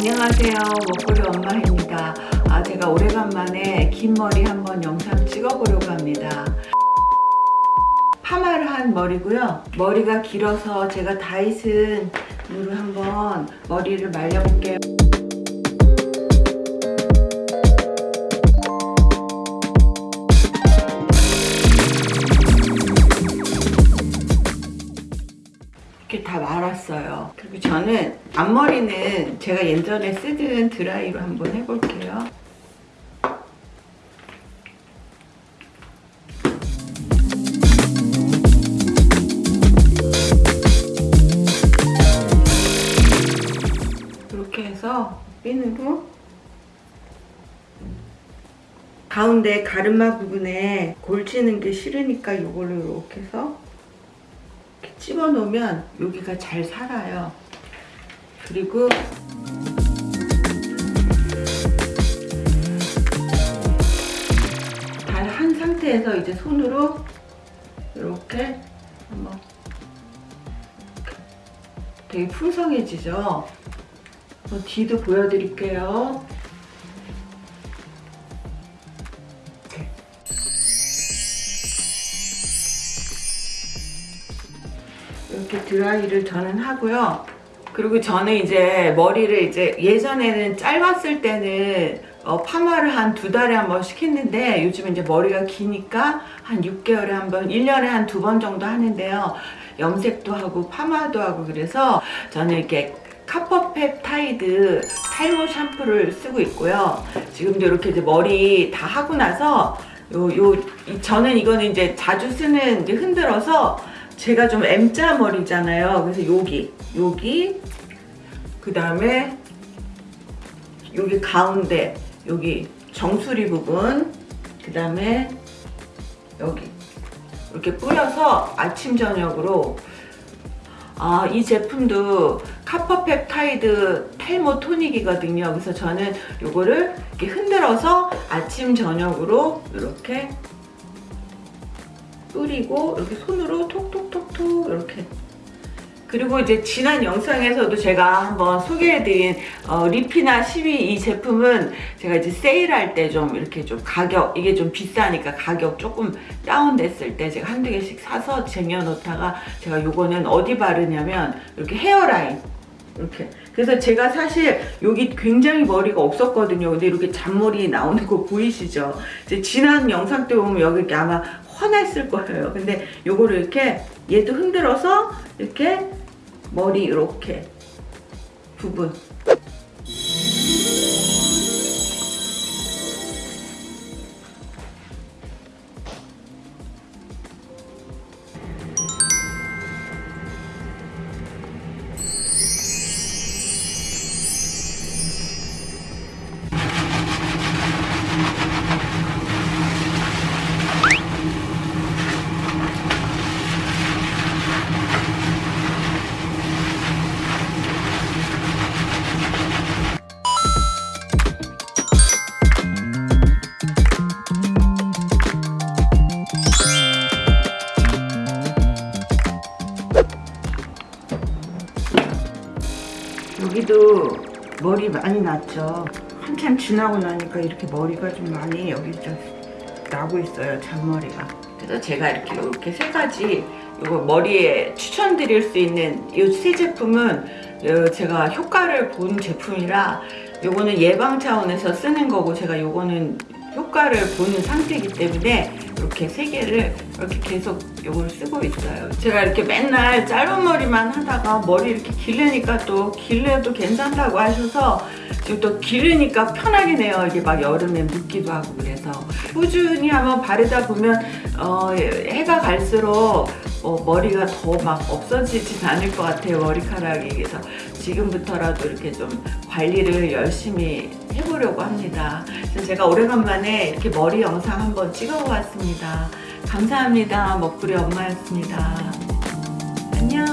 안녕하세요. 먹거리 엄마입니다. 아 제가 오래간만에 긴 머리 한번 영상 찍어보려고 합니다. 파마를 한 머리고요. 머리가 길어서 제가 다이슨 물을 한번 머리를 말려볼게요 그리고 저는 앞머리는 제가 예전에 쓰던 드라이로 한번 해볼게요. 이렇게 해서 핀으로 가운데 가르마 부분에 골치는 게 싫으니까 이걸로 이렇게 해서 집어 놓으면 여기가 잘 살아요. 그리고 다한 상태에서 이제 손으로 이렇게 한번 되게 풍성해지죠? 어, 뒤도 보여드릴게요 이렇게 드라이를 저는 하고요. 그리고 저는 이제 머리를 이제 예전에는 짧았을 때는 어, 파마를 한 두 달에 한 번씩 했는데 요즘 이제 머리가 기니까 한 6개월에 한 번, 1년에 한 두 번 정도 하는데요. 염색도 하고 파마도 하고 그래서 저는 이렇게 카퍼펩타이드 탈모 샴푸를 쓰고 있고요. 지금도 이렇게 이제 머리 다 하고 나서 요, 요, 이- 저는 이거는 이제 자주 쓰는 이제 흔들어서 제가 좀 M자 머리잖아요. 그래서 여기, 여기, 그 다음에 여기 가운데, 여기 정수리 부분, 그 다음에 여기 이렇게 뿌려서 아침 저녁으로 아, 이 제품도 카퍼펩타이드 탈모 토닉이거든요. 그래서 저는 이거를 이렇게 흔들어서 아침 저녁으로 이렇게 뿌리고 이렇게 손으로 톡톡톡톡 이렇게. 그리고 이제 지난 영상에서도 제가 한번 소개해드린 어, 리피나 12 이 제품은 제가 이제 세일할 때 좀 이렇게 좀 가격 이게 좀 비싸니까 가격 조금 다운됐을 때 제가 한두 개씩 사서 쟁여놓다가 제가 요거는 어디 바르냐면 이렇게 헤어라인. 이렇게. 그래서 제가 사실 여기 굉장히 머리가 없었거든요. 근데 이렇게 잔머리 나오는 거 보이시죠? 이제 지난 영상 때 보면 여기 이렇게 아마 훤했을 거예요. 근데 요거를 이렇게 얘도 흔들어서 이렇게 머리 이렇게 부분 여기도 머리 많이 났죠. 한참 지나고 나니까 이렇게 머리가 좀 많이 여기 좀 나고 있어요 잔머리가. 그래서 제가 이렇게 이렇게 세 가지 이거 머리에 추천드릴 수 있는 이 세 제품은 어, 제가 효과를 본 제품이라 요거는 예방 차원에서 쓰는 거고 제가 요거는 효과를 보는 상태이기 때문에 이렇게 세 개를 이렇게 계속 요걸 쓰고 있어요. 제가 이렇게 맨날 짧은 머리만 하다가 머리 이렇게 기르니까 또 길러도 괜찮다고 하셔서 지금 또 기르니까 편하긴 해요. 이게 막 여름에 묻기도 하고 그래서. 꾸준히 한번 바르다 보면 어, 해가 갈수록 어, 머리가 더 막 없어지진 않을 것 같아요 머리카락이 그래서. 지금부터라도 이렇게 좀 관리를 열심히 해보려고 합니다. 그래서 제가 오래간만에 이렇게 머리 영상 한번 찍어보았습니다. 감사합니다. 먹구리 엄마였습니다. 안녕